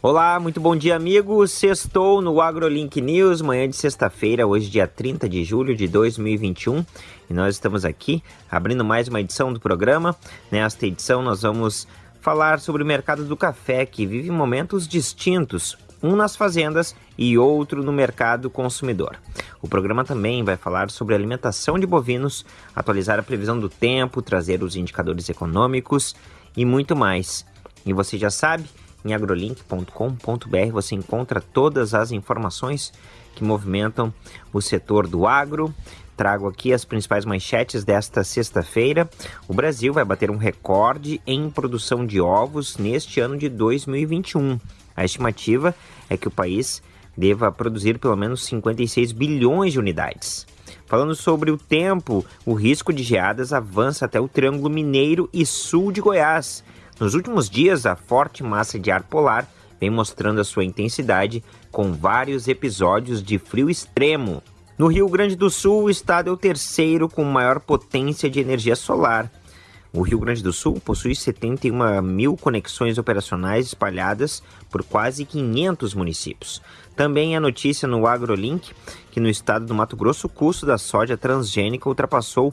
Olá, muito bom dia, amigos. Sextou no AgroLink News, manhã de sexta-feira, hoje, dia 30 de julho de 2021. E nós estamos aqui abrindo mais uma edição do programa. Nesta edição, nós vamos falar sobre o mercado do café, que vive momentos distintos, um nas fazendas e outro no mercado consumidor. O programa também vai falar sobre alimentação de bovinos, atualizar a previsão do tempo, trazer os indicadores econômicos e muito mais. E você já sabe em agrolink.com.br você encontra todas as informações que movimentam o setor do agro. Trago aqui as principais manchetes desta sexta-feira. O Brasil vai bater um recorde em produção de ovos neste ano de 2021. A estimativa é que o país deva produzir pelo menos 56 bilhões de unidades. Falando sobre o tempo, o risco de geadas avança até o Triângulo Mineiro e sul de Goiás. Nos últimos dias, a forte massa de ar polar vem mostrando a sua intensidade com vários episódios de frio extremo. No Rio Grande do Sul, o estado é o terceiro com maior potência de energia solar. O Rio Grande do Sul possui 71 mil conexões operacionais espalhadas por quase 500 municípios. Também a notícia no AgroLink que no estado do Mato Grosso o custo da soja transgênica ultrapassou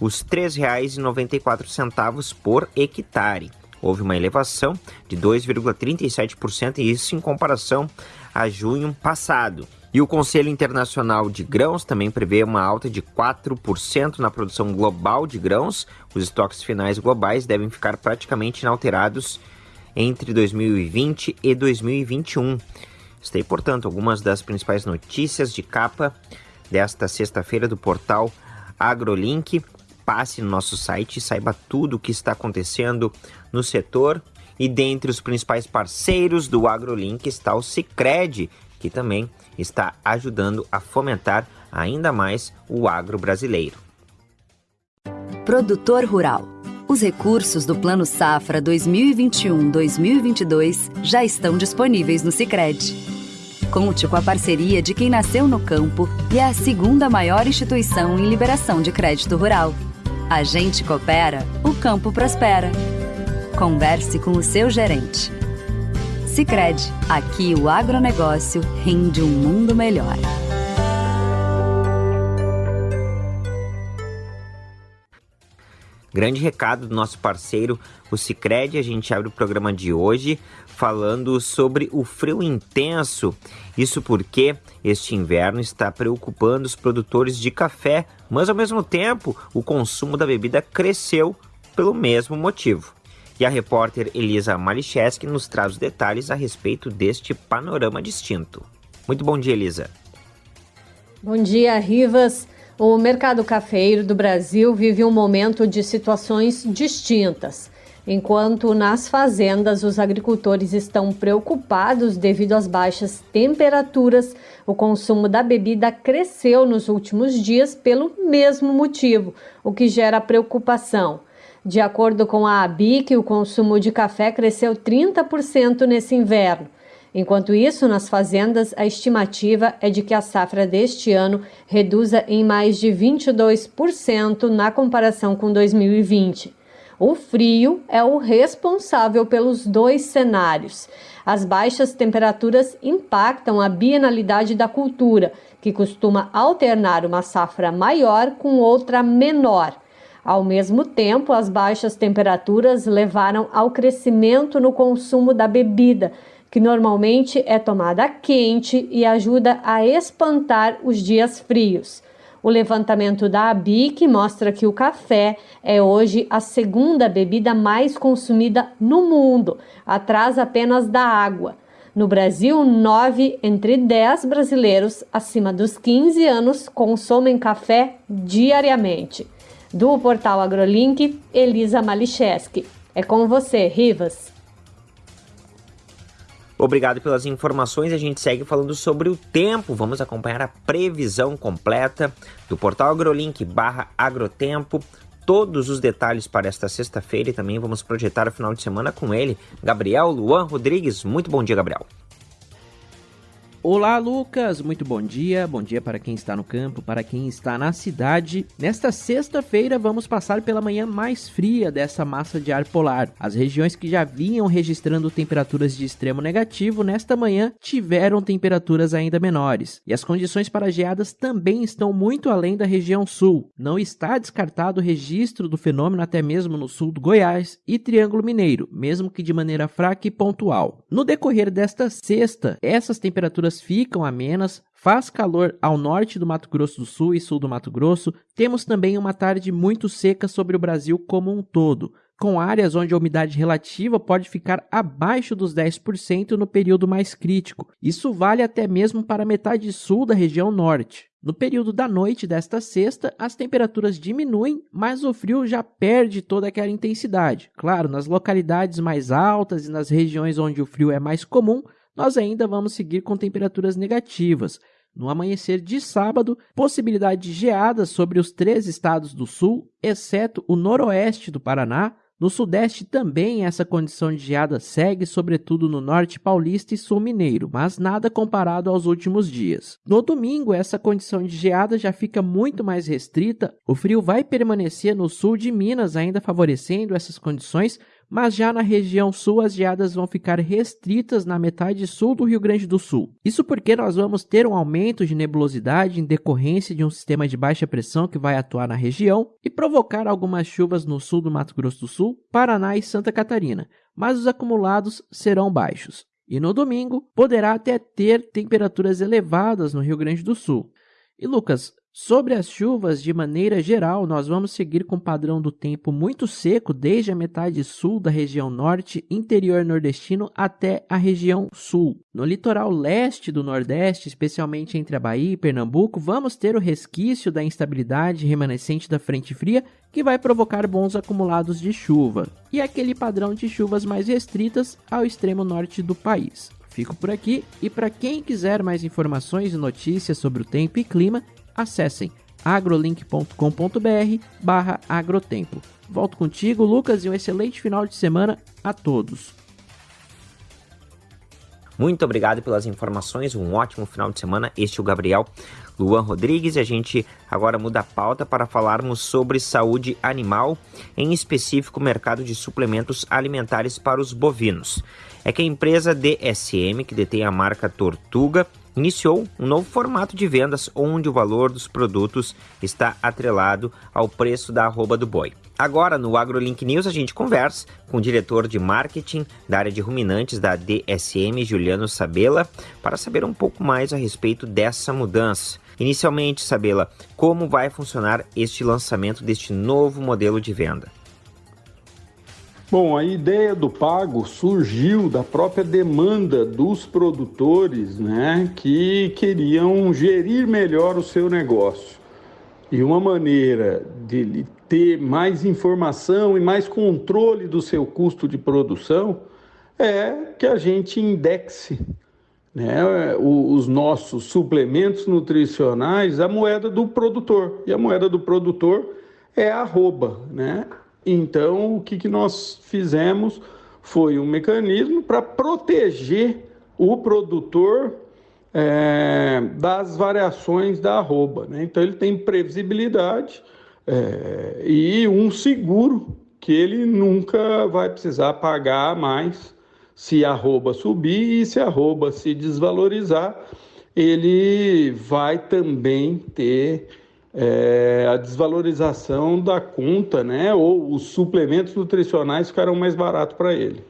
os R$ 3,94 por hectare houve uma elevação de 2,37%, e isso em comparação a junho passado. E o Conselho Internacional de Grãos também prevê uma alta de 4% na produção global de grãos. Os estoques finais globais devem ficar praticamente inalterados entre 2020 e 2021. Está portanto, algumas das principais notícias de capa desta sexta-feira do portal AgroLink passe no nosso site e saiba tudo o que está acontecendo no setor. E dentre os principais parceiros do AgroLink está o Cicred, que também está ajudando a fomentar ainda mais o agro brasileiro. Produtor Rural. Os recursos do Plano Safra 2021-2022 já estão disponíveis no Cicred. Conte com a parceria de quem nasceu no campo e é a segunda maior instituição em liberação de crédito rural. A gente coopera, o campo prospera. Converse com o seu gerente. Sicredi, aqui o agronegócio rende um mundo melhor. Grande recado do nosso parceiro, o Cicred. A gente abre o programa de hoje falando sobre o frio intenso. Isso porque este inverno está preocupando os produtores de café, mas ao mesmo tempo o consumo da bebida cresceu pelo mesmo motivo. E a repórter Elisa Malicheski nos traz os detalhes a respeito deste panorama distinto. Muito bom dia, Elisa. Bom dia, Rivas. O mercado cafeiro do Brasil vive um momento de situações distintas. Enquanto nas fazendas os agricultores estão preocupados devido às baixas temperaturas, o consumo da bebida cresceu nos últimos dias pelo mesmo motivo, o que gera preocupação. De acordo com a ABIC, o consumo de café cresceu 30% nesse inverno. Enquanto isso, nas fazendas, a estimativa é de que a safra deste ano reduza em mais de 22% na comparação com 2020. O frio é o responsável pelos dois cenários. As baixas temperaturas impactam a bienalidade da cultura, que costuma alternar uma safra maior com outra menor. Ao mesmo tempo, as baixas temperaturas levaram ao crescimento no consumo da bebida, que normalmente é tomada quente e ajuda a espantar os dias frios. O levantamento da ABIC mostra que o café é hoje a segunda bebida mais consumida no mundo, atrás apenas da água. No Brasil, 9 entre 10 brasileiros acima dos 15 anos consomem café diariamente. Do portal AgroLink, Elisa Malicheski. É com você, Rivas. Obrigado pelas informações. A gente segue falando sobre o tempo. Vamos acompanhar a previsão completa do portal AgroLink barra Agrotempo. Todos os detalhes para esta sexta-feira e também vamos projetar o final de semana com ele, Gabriel Luan Rodrigues. Muito bom dia, Gabriel. Olá, Lucas! Muito bom dia. Bom dia para quem está no campo, para quem está na cidade. Nesta sexta-feira, vamos passar pela manhã mais fria dessa massa de ar polar. As regiões que já vinham registrando temperaturas de extremo negativo, nesta manhã tiveram temperaturas ainda menores. E as condições para geadas também estão muito além da região sul. Não está descartado o registro do fenômeno até mesmo no sul do Goiás e Triângulo Mineiro, mesmo que de maneira fraca e pontual. No decorrer desta sexta, essas temperaturas temperaturas ficam amenas, faz calor ao norte do Mato Grosso do Sul e sul do Mato Grosso. Temos também uma tarde muito seca sobre o Brasil como um todo, com áreas onde a umidade relativa pode ficar abaixo dos 10% no período mais crítico. Isso vale até mesmo para metade sul da região norte. No período da noite desta sexta, as temperaturas diminuem, mas o frio já perde toda aquela intensidade. Claro, nas localidades mais altas e nas regiões onde o frio é mais comum, nós ainda vamos seguir com temperaturas negativas. No amanhecer de sábado, possibilidade de geadas sobre os três estados do sul, exceto o noroeste do Paraná. No sudeste também essa condição de geada segue, sobretudo no norte paulista e sul mineiro, mas nada comparado aos últimos dias. No domingo, essa condição de geada já fica muito mais restrita. O frio vai permanecer no sul de Minas, ainda favorecendo essas condições, mas já na região sul as geadas vão ficar restritas na metade sul do Rio Grande do Sul. Isso porque nós vamos ter um aumento de nebulosidade em decorrência de um sistema de baixa pressão que vai atuar na região e provocar algumas chuvas no sul do Mato Grosso do Sul, Paraná e Santa Catarina, mas os acumulados serão baixos. E no domingo poderá até ter temperaturas elevadas no Rio Grande do Sul. E Lucas, Sobre as chuvas, de maneira geral, nós vamos seguir com o padrão do tempo muito seco desde a metade sul da região norte, interior nordestino até a região sul. No litoral leste do Nordeste, especialmente entre a Bahia e Pernambuco, vamos ter o resquício da instabilidade remanescente da frente fria que vai provocar bons acumulados de chuva, e aquele padrão de chuvas mais restritas ao extremo norte do país. Fico por aqui e para quem quiser mais informações e notícias sobre o tempo e clima, acessem agrolink.com.br barra agrotempo. Volto contigo, Lucas, e um excelente final de semana a todos. Muito obrigado pelas informações, um ótimo final de semana. Este é o Gabriel Luan Rodrigues e a gente agora muda a pauta para falarmos sobre saúde animal, em específico mercado de suplementos alimentares para os bovinos. É que a empresa DSM, que detém a marca Tortuga, iniciou um novo formato de vendas onde o valor dos produtos está atrelado ao preço da arroba do boi. Agora, no AgroLink News, a gente conversa com o diretor de marketing da área de ruminantes da DSM, Juliano Sabela, para saber um pouco mais a respeito dessa mudança. Inicialmente, Sabela, como vai funcionar este lançamento deste novo modelo de venda? Bom, a ideia do pago surgiu da própria demanda dos produtores, né, que queriam gerir melhor o seu negócio. E uma maneira de ter mais informação e mais controle do seu custo de produção é que a gente indexe né, os nossos suplementos nutricionais à moeda do produtor. E a moeda do produtor é arroba, né? Então, o que, que nós fizemos foi um mecanismo para proteger o produtor é, das variações da arroba. Né? Então, ele tem previsibilidade é, e um seguro que ele nunca vai precisar pagar mais se a arroba subir e se a arroba se desvalorizar, ele vai também ter é, a desvalorização da conta, né? Ou os suplementos nutricionais ficarão mais baratos para ele.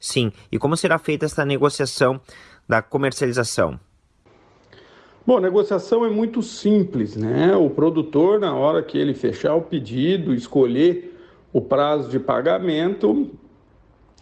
Sim. E como será feita essa negociação da comercialização? Bom, a negociação é muito simples, né? O produtor, na hora que ele fechar o pedido, escolher o prazo de pagamento,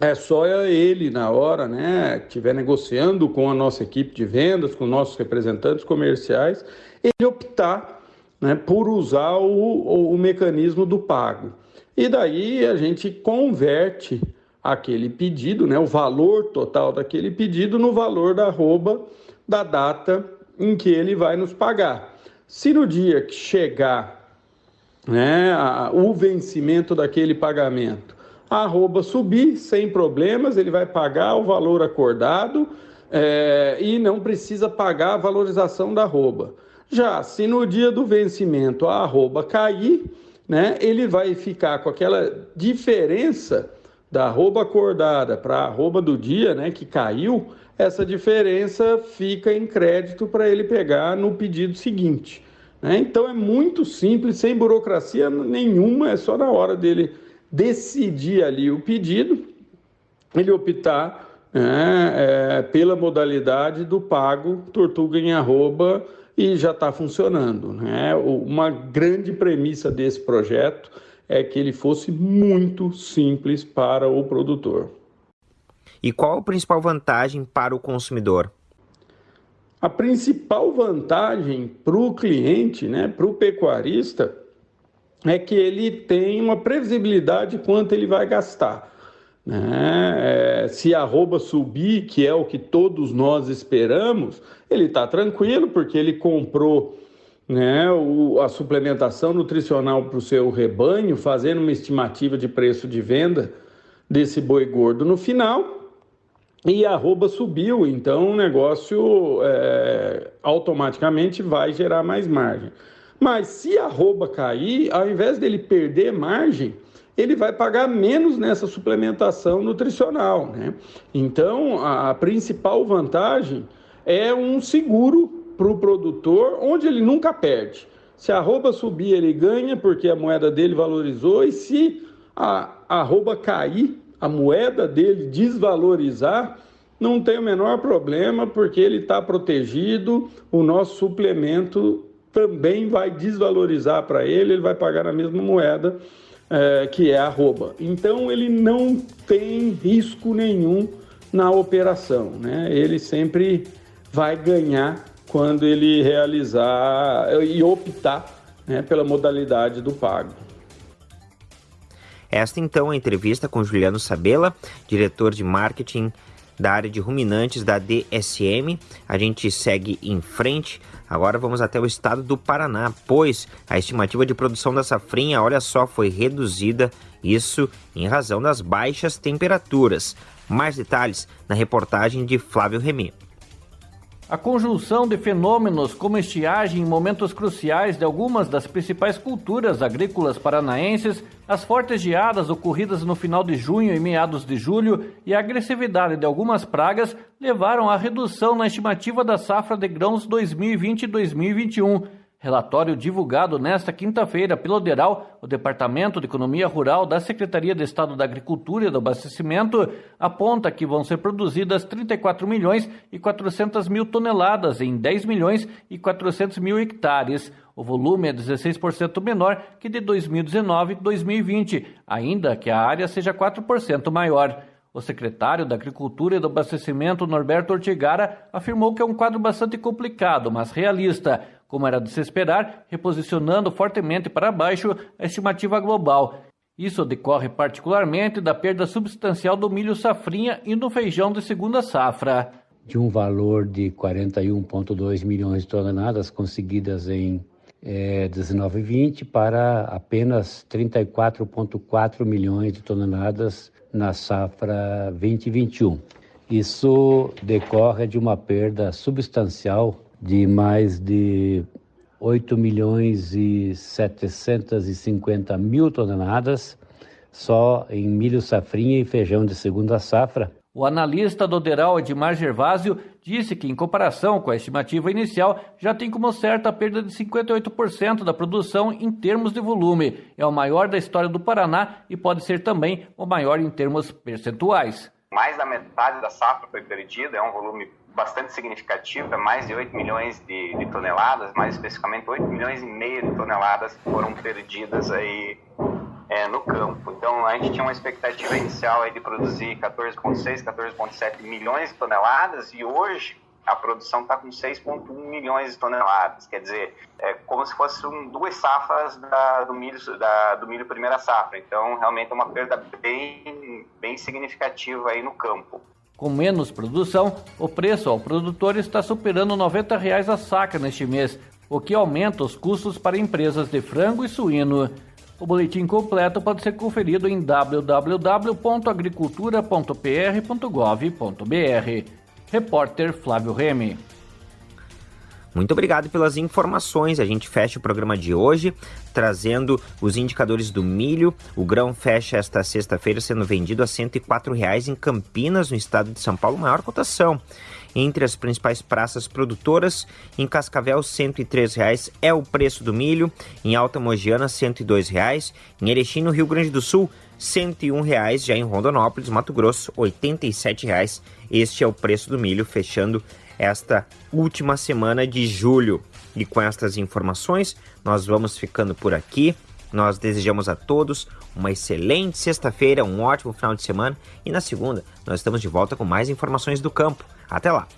é só ele, na hora, né, estiver negociando com a nossa equipe de vendas, com nossos representantes comerciais, ele optar né, por usar o, o, o mecanismo do pago. E daí a gente converte aquele pedido, né, o valor total daquele pedido, no valor da arroba da data em que ele vai nos pagar. Se no dia que chegar né, a, o vencimento daquele pagamento, a arroba subir sem problemas, ele vai pagar o valor acordado é, e não precisa pagar a valorização da arroba. Já se no dia do vencimento a arroba cair, né, ele vai ficar com aquela diferença da arroba acordada para a arroba do dia, né, que caiu, essa diferença fica em crédito para ele pegar no pedido seguinte. Né? Então é muito simples, sem burocracia nenhuma, é só na hora dele decidir ali o pedido, ele optar né, é, pela modalidade do pago tortuga em arroba e já está funcionando. Né? Uma grande premissa desse projeto é que ele fosse muito simples para o produtor. E qual a principal vantagem para o consumidor? A principal vantagem para o cliente, né, para o pecuarista, é que ele tem uma previsibilidade quanto ele vai gastar. Né? É, se a arroba subir, que é o que todos nós esperamos, ele está tranquilo, porque ele comprou né, o, a suplementação nutricional para o seu rebanho, fazendo uma estimativa de preço de venda desse boi gordo no final, e a arroba subiu, então o negócio é, automaticamente vai gerar mais margem. Mas se a arroba cair, ao invés dele perder margem, ele vai pagar menos nessa suplementação nutricional. Né? Então, a, a principal vantagem é um seguro para o produtor, onde ele nunca perde. Se a arroba subir, ele ganha, porque a moeda dele valorizou, e se a arroba cair, a moeda dele desvalorizar, não tem o menor problema, porque ele está protegido, o nosso suplemento também vai desvalorizar para ele, ele vai pagar na mesma moeda é, que é arroba. Então ele não tem risco nenhum na operação, né? Ele sempre vai ganhar quando ele realizar e optar né, pela modalidade do pago. Esta então é a entrevista com Juliano Sabela, diretor de marketing da área de ruminantes da DSM. A gente segue em frente. Agora vamos até o estado do Paraná, pois a estimativa de produção da safrinha, olha só, foi reduzida, isso em razão das baixas temperaturas. Mais detalhes na reportagem de Flávio Remy. A conjunção de fenômenos como estiagem em momentos cruciais de algumas das principais culturas agrícolas paranaenses, as fortes geadas ocorridas no final de junho e meados de julho e a agressividade de algumas pragas levaram à redução na estimativa da safra de grãos 2020-2021 Relatório divulgado nesta quinta-feira pelo DERAL, o Departamento de Economia Rural da Secretaria de Estado da Agricultura e do Abastecimento, aponta que vão ser produzidas 34 milhões e 400 mil toneladas em 10 milhões e 400 mil hectares. O volume é 16% menor que de 2019-2020, ainda que a área seja 4% maior. O secretário da Agricultura e do Abastecimento, Norberto Ortigara, afirmou que é um quadro bastante complicado, mas realista como era de se esperar, reposicionando fortemente para baixo a estimativa global. Isso decorre particularmente da perda substancial do milho safrinha e do feijão de segunda safra. De um valor de 41,2 milhões de toneladas conseguidas em é, 19 e 20 para apenas 34,4 milhões de toneladas na safra 2021. Isso decorre de uma perda substancial de mais de 8 milhões e 750 mil toneladas só em milho safrinha e feijão de segunda safra. O analista do Deral Edmar Gervásio disse que, em comparação com a estimativa inicial, já tem como certa a perda de 58% da produção em termos de volume. É o maior da história do Paraná e pode ser também o maior em termos percentuais. Mais da metade da safra foi perdida, é um volume bastante significativo, é mais de 8 milhões de, de, toneladas, mais especificamente 8 milhões e meio de toneladas foram perdidas aí é, no campo. Então a gente tinha uma expectativa inicial aí de produzir 14,6, 14,7 milhões de toneladas e hoje a produção está com 6,1 milhões de toneladas. Quer dizer, é como se fossem duas safras da, do, milho, da, do milho primeira safra. Então, realmente é uma perda bem, bem significativa aí no campo. Com menos produção, o preço ao produtor está superando 90 reais a saca neste mês, o que aumenta os custos para empresas de frango e suíno. O boletim completo pode ser conferido em www.agricultura.pr.gov.br. Repórter Flávio Remy. Muito obrigado pelas informações. A gente fecha o programa de hoje trazendo os indicadores do milho. O grão fecha esta sexta-feira sendo vendido a R$ 104,00 em Campinas, no estado de São Paulo, maior cotação. Entre as principais praças produtoras, em Cascavel, R$ 103,00 é o preço do milho. Em Alta Mogiana, R$ 102,00. Em Erechim, no Rio Grande do Sul, R$ 101,00. Já em Rondonópolis, Mato Grosso, R$ 87,00. Este é o preço do milho, fechando esta última semana de julho. E com estas informações, nós vamos ficando por aqui. Nós desejamos a todos uma excelente sexta-feira, um ótimo final de semana e na segunda nós estamos de volta com mais informações do campo. Até lá!